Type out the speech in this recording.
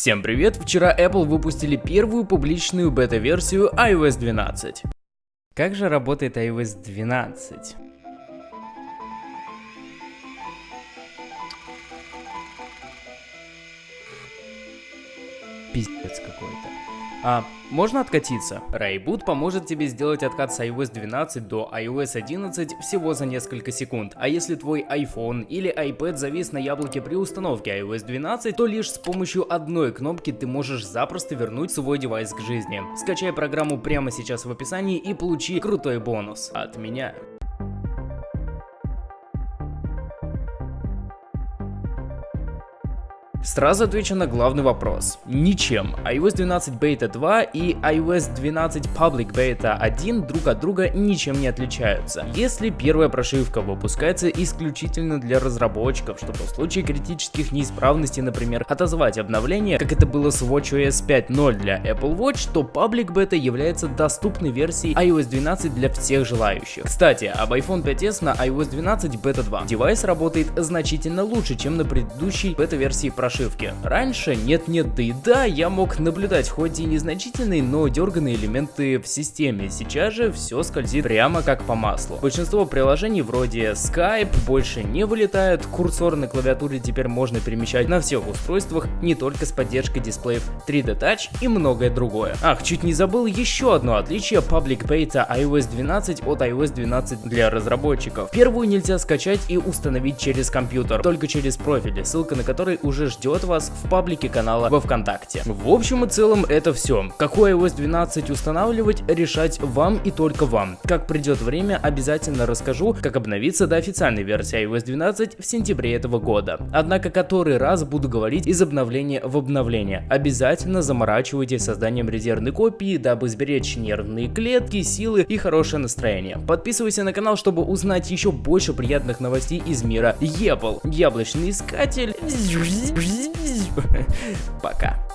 Всем привет! Вчера Apple выпустили первую публичную бета-версию iOS 12. Как же работает iOS 12? Пиздец какой-то. А, можно откатиться? Rayboot поможет тебе сделать откат с iOS 12 до iOS 11 всего за несколько секунд, а если твой iPhone или iPad завис на яблоке при установке iOS 12, то лишь с помощью одной кнопки ты можешь запросто вернуть свой девайс к жизни. Скачай программу прямо сейчас в описании и получи крутой бонус от меня. Сразу отвечу на главный вопрос. Ничем. iOS 12 Beta 2 и iOS 12 Public Beta 1 друг от друга ничем не отличаются. Если первая прошивка выпускается исключительно для разработчиков, чтобы в случае критических неисправностей, например, отозвать обновление, как это было с WatchOS 5.0 для Apple Watch, то Public Beta является доступной версией iOS 12 для всех желающих. Кстати, об iPhone 5s на iOS 12 Beta 2. Девайс работает значительно лучше, чем на предыдущей бета-версии прошивки прошивки. Раньше нет-нет, да и да, я мог наблюдать хоть и незначительные, но дерганные элементы в системе. Сейчас же все скользит прямо как по маслу. Большинство приложений вроде Skype больше не вылетают, курсор на клавиатуре теперь можно перемещать на всех устройствах, не только с поддержкой дисплеев 3D Touch и многое другое. Ах, чуть не забыл еще одно отличие Public Beta iOS 12 от iOS 12 для разработчиков. Первую нельзя скачать и установить через компьютер, только через профили, ссылка на который уже ждет ждет вас в паблике канала во Вконтакте. В общем и целом это все. Какой iOS 12 устанавливать, решать вам и только вам. Как придет время, обязательно расскажу, как обновиться до официальной версии iOS 12 в сентябре этого года. Однако который раз буду говорить из обновления в обновление. Обязательно заморачивайтесь созданием резервной копии, дабы сберечь нервные клетки, силы и хорошее настроение. Подписывайся на канал, чтобы узнать еще больше приятных новостей из мира Apple. Яблочный искатель. Пока.